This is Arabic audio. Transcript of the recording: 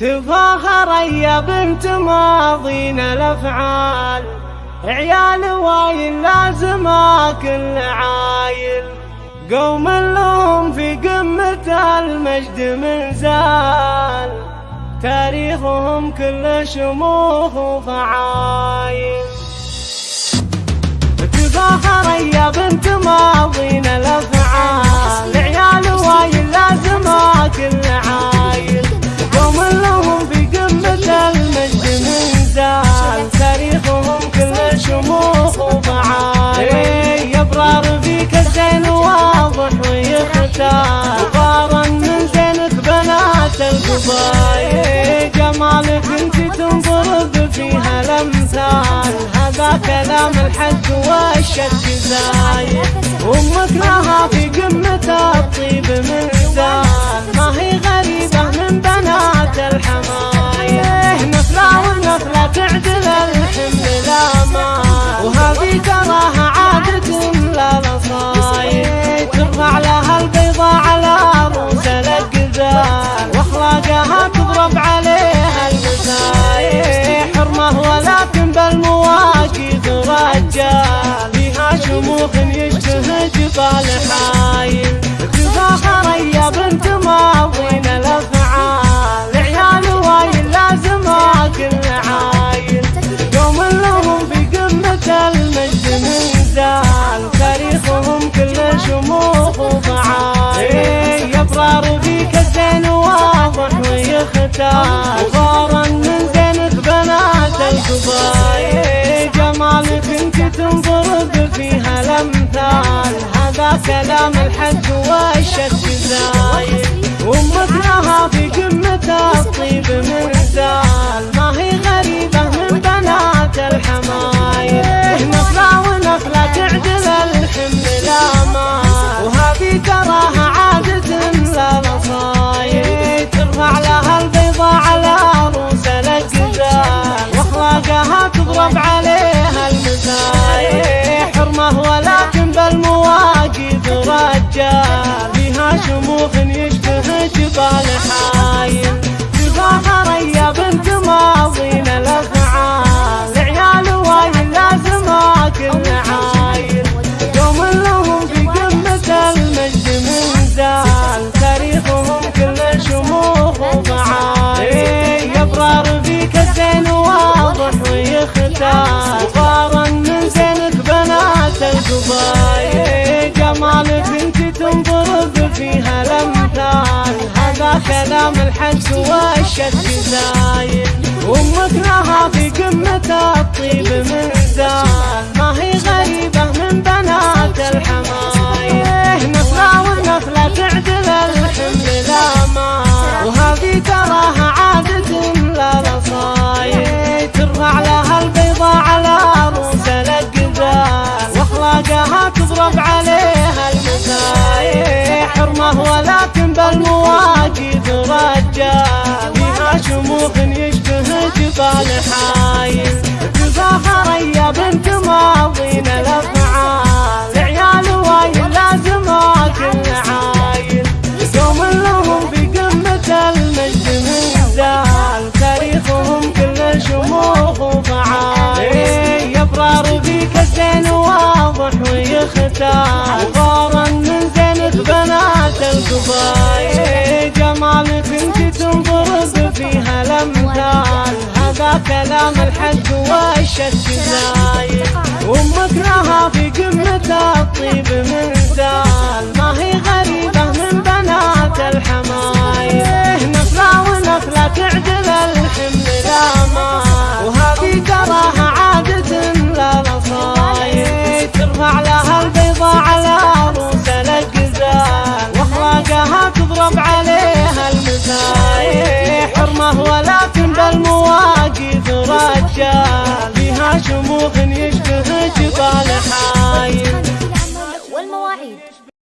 تفاخر يا بنت ماضينا الأفعال. عيال وايل لازم كل عايل قوم لهم في قمة المجد من زال. تاريخهم كل شموخ وفعايل. تفاخر يا بنت ماضينا الأفعال. الشام من زينك بنات القضايا جمالك انت تنضرب فيها الأمثال. هذا كلام الحد والشك زايد. الصالحاين بنت ماضين الأفعال. عيال وايل لازم كل عايل. يوم لهم بقمة المجد منزال وتاريخهم كله شموخ وضعايل يبرار فيك الزين واضح ويختار. سلام الحج والشك زايد وامك لها في قمة الطيب من زال falling hard. كلام الحج والشد زايد ومكرها في قمة الختام. عبارة من زينة بنات القبايل جمالك انت تنضرب فيها الأمثال. هذا كلام الحج والشك زايد ya.